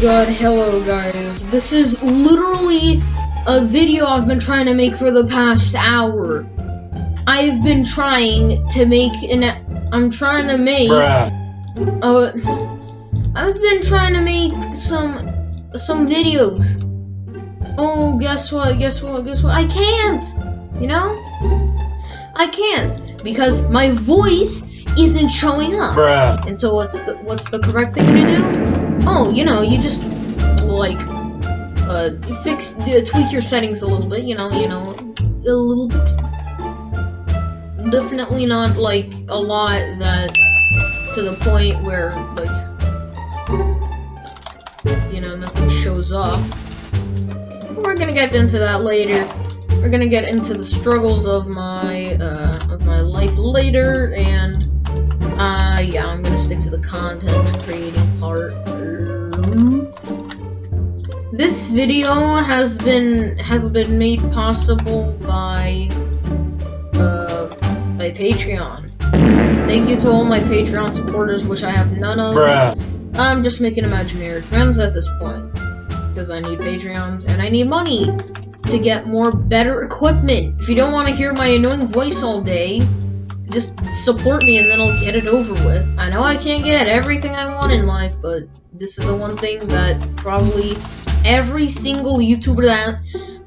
god, hello guys. This is literally a video I've been trying to make for the past hour. I've been trying to make an I'm trying to make Bruh. uh I've been trying to make some some videos. Oh, guess what? Guess what? Guess what? I can't. You know? I can't because my voice isn't showing up. Bruh. And so what's the what's the correct thing to do? Oh, you know, you just like uh fix uh, tweak your settings a little bit, you know, you know, a little bit. Definitely not like a lot that to the point where like you know nothing shows up. We're gonna get into that later. We're gonna get into the struggles of my uh, of my life later, and uh, yeah, I'm gonna stick to the content creating part. This video has been has been made possible by uh by Patreon. Thank you to all my Patreon supporters, which I have none of. Bruh. I'm just making imaginary friends at this point because I need Patreons and I need money to get more better equipment. If you don't want to hear my annoying voice all day, just support me and then I'll get it over with. I know I can't get everything I want in life, but this is the one thing that probably every single YouTuber that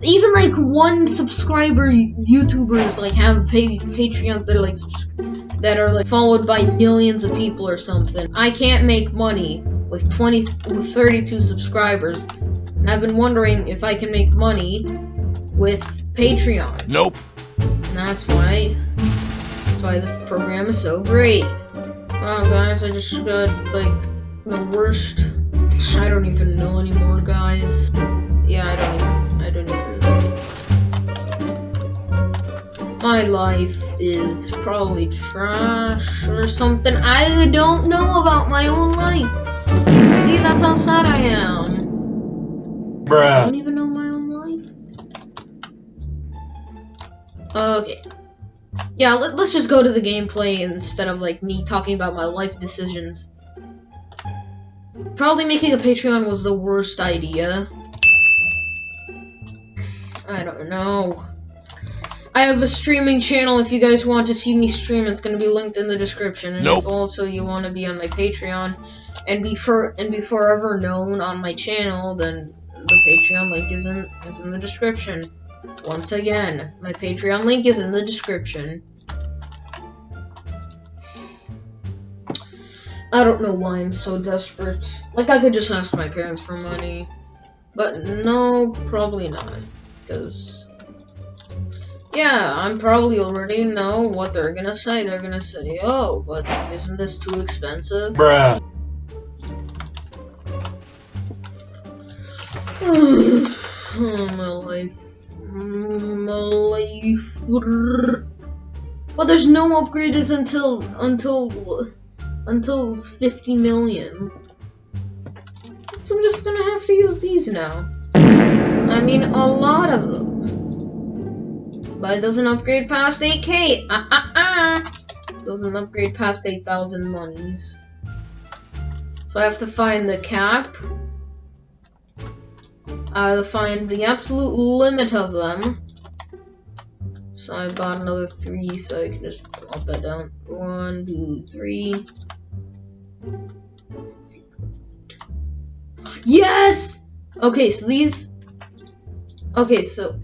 even like one subscriber YouTubers like have pa- Patreons that are like that are like followed by millions of people or something. I can't make money with 20 with 32 subscribers. And I've been wondering if I can make money with Patreon. Nope. And that's why that's why this program is so great. Wow guys, I just got like the worst I don't even know anymore guys. Yeah, I don't even I don't even know. My life is probably trash or something. I don't know about my own life. See, that's how sad I am. I don't even know my own life. Okay. Yeah, let, us just go to the gameplay instead of like me talking about my life decisions. Probably making a Patreon was the worst idea. I don't know. I have a streaming channel if you guys want to see me stream, it's gonna be linked in the description. And Nope. if also you want to be on my Patreon and be for and be forever known on my channel, then the Patreon link is in is in the description. Once again, my Patreon link is in the description. I don't know why I'm so desperate. Like I could just ask my parents for money. But no, probably not. Because yeah, I'm probably already know what they're gonna say. They're gonna say, "Oh, but isn't this too expensive?" Bruh. oh, my life. My life. Well, there's no upgrades until until until it's 50 million. So I'm just gonna have to use these now. I mean, a lot of those. But it doesn't upgrade past 8k. Ah ah ah. Doesn't upgrade past 8,000 monies. So I have to find the cap. I have to find the absolute limit of them. So I bought another three, so I can just pop that down. One, two, three. Yes! Okay, so these. Okay, so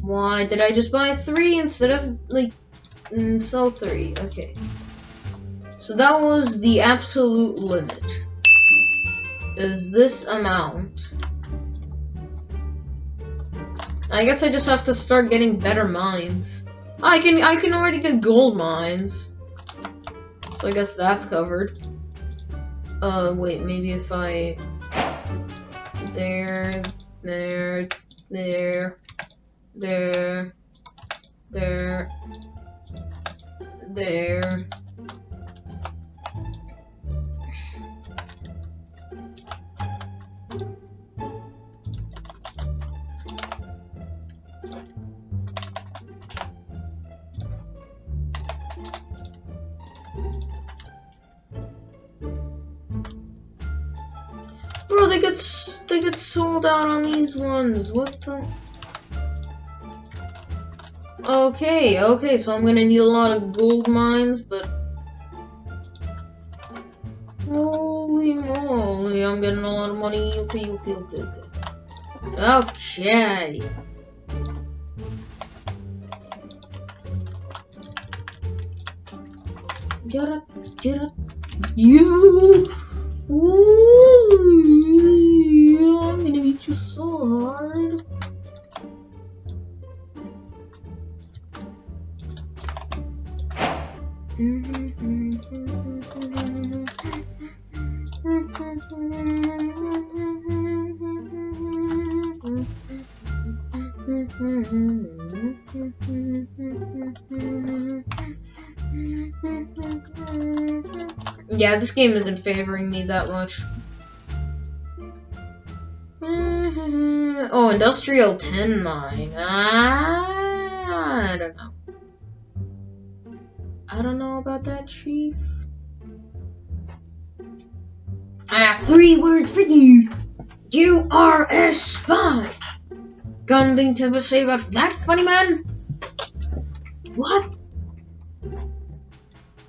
why did I just buy three instead of like mm, sell three? Okay. So that was the absolute limit. Is this amount? I guess I just have to start getting better mines. I can I can already get gold mines. So I guess that's covered. Uh wait, maybe if I there there there there there there they get they get sold out on these ones. What the? Okay, okay, so I'm gonna need a lot of gold mines, but holy moly, I'm getting a lot of money. Okay, okay, okay, okay. Okay. Get it, get it. You. Ooh, I'm gonna beat you so hard. Mm-hmm. Yeah, this game isn't favoring me that much. Oh, Industrial 10 mine. I don't know. I don't know about that, Chief. I have three words for you. You are a spy. Got anything to say about that, funny man? What?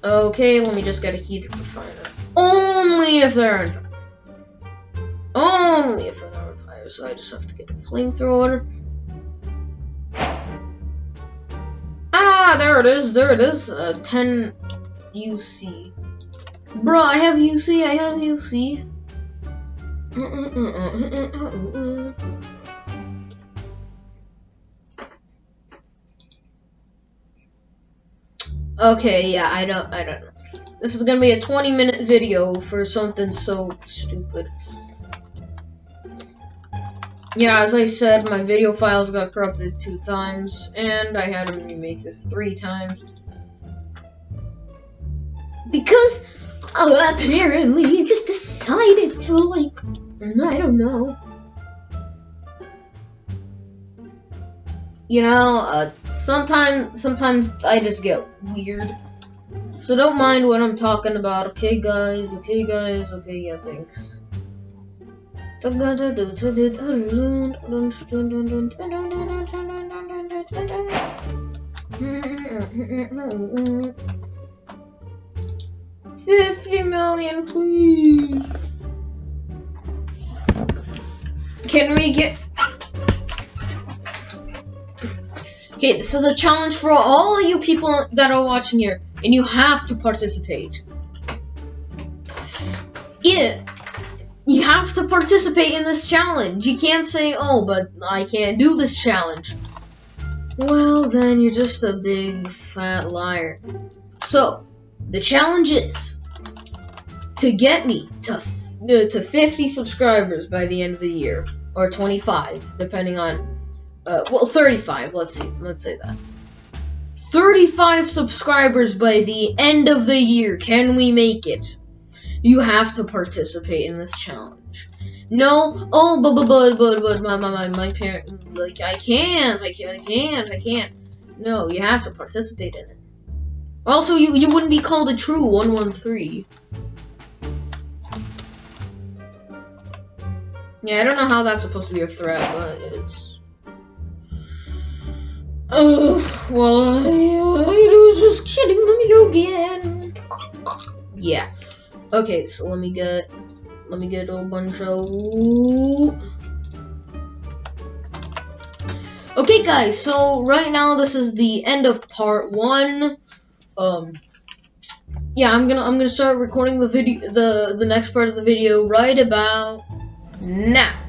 Okay, let me just get a heater refiner. Only if they're on fire. Only if they're on fire, so I just have to get a flamethrower. Ah, there it is, there it is. Uh, 10 UC. Bro, I have UC, I have UC. Okay, yeah, I don't, I don't know. This is gonna be a 20 minute video for something so stupid. Yeah, as I said, my video files got corrupted two times, and I had to remake this three times. Because, uh, apparently, you just decided to, like, I don't know. You know, uh, sometimes, sometimes I just get weird. So don't mind what I'm talking about, okay guys, okay guys, okay, yeah, thanks. Fifty million, please. Can we get? Okay, this is a challenge for all you people that are watching here, and you have to participate. Yeah you have to participate in this challenge. You can't say, oh, but I can't do this challenge. Well, then you're just a big fat liar. So, the challenge is to get me to uh, to 50 subscribers by the end of the year, or 25, depending on, uh, well, 35. Let's see, let's say that. 35 subscribers by the end of the year. Can we make it? You have to participate in this challenge. No, oh, but but but but but my my my my parent like I can't, I can't, I can't, I can't. No, you have to participate in it. Also, you you wouldn't be called a true one one three. Yeah, I don't know how that's supposed to be a threat, but it is. Oh, well, I, I was just kidding you again. Yeah. Okay, so let me get let me get a bunch of Okay guys, so right now this is the end of part one. Um yeah, I'm gonna I'm gonna start recording the video the the next part of the video right about now.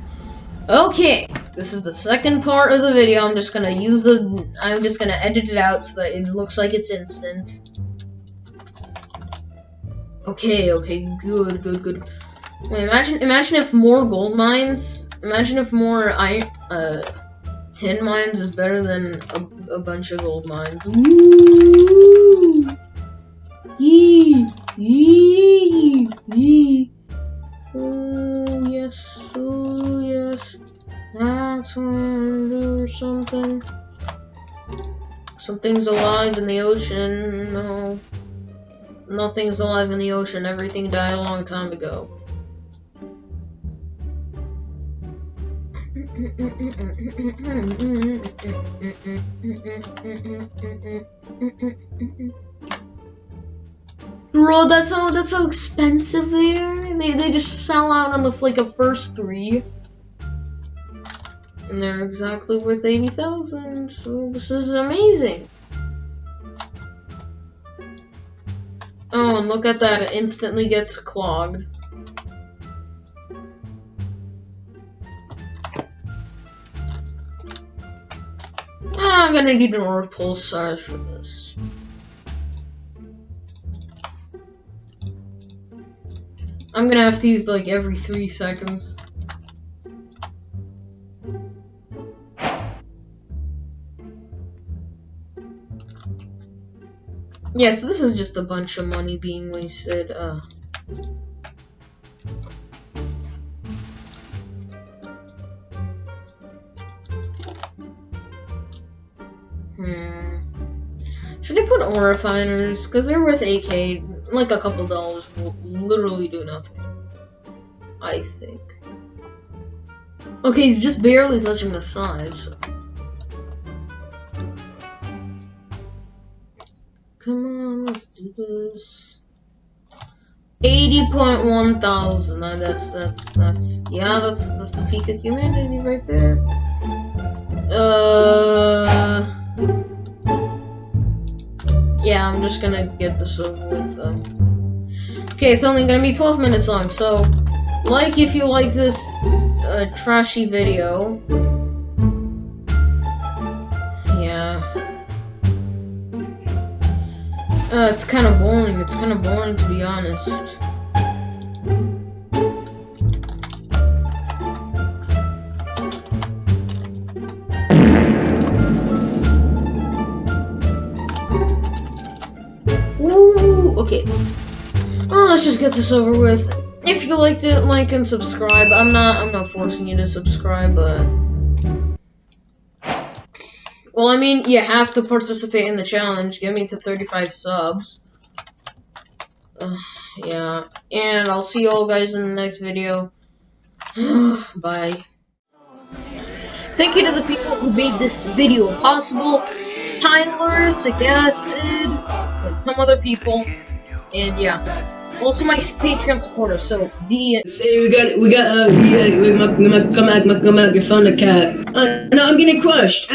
Okay, this is the second part of the video. I'm just gonna use the I'm just gonna edit it out so that it looks like it's instant. Okay, okay, good, good, good. Wait, imagine, imagine if more gold mines, imagine if more iron, uh, tin mines is better than a, a bunch of gold mines. Woo! Yee! Yee! Yee! Something's alive in the ocean, no. Nothing's alive in the ocean. Everything died a long time ago. Bro, that's how that's how expensive they are. They they just sell out on the like of first three. And they're exactly worth eighty thousand. So this is amazing. Oh, and look at that, it instantly gets clogged. Ah, I'm gonna need an orbital size for this. I'm gonna have to use like every three seconds. Yes, this is just a bunch of money being wasted. Uh, hmm. Should I put ore refiners? Because they're worth 8k. Like a couple dollars will literally do nothing. I think. Okay, he's just barely touching the sides. So. Let's do this. 80.1 thousand. That's, that's, that's, yeah, that's, that's the peak of humanity right there. Uh, yeah, I'm just gonna get this over with. Um. Okay, it's only gonna be 12 minutes long, so like if you like this uh, trashy video. Uh, it's kind of boring. It's kind of boring, to be honest. Ooh, okay. Well, let's just get this over with. If you liked it, like and subscribe. I'm not, I'm not forcing you to subscribe, but... Well, I mean, you have to participate in the challenge. Get me to 35 subs. Uh, yeah. And I'll see you all guys in the next video. Bye. Thank you to the people who made this video possible. Tyler, suggested, and some other people. And yeah. Also my Patreon supporters, so the Say we got we got uh yeah we come out come out come out found a cat. Uh, no, I'm getting crushed.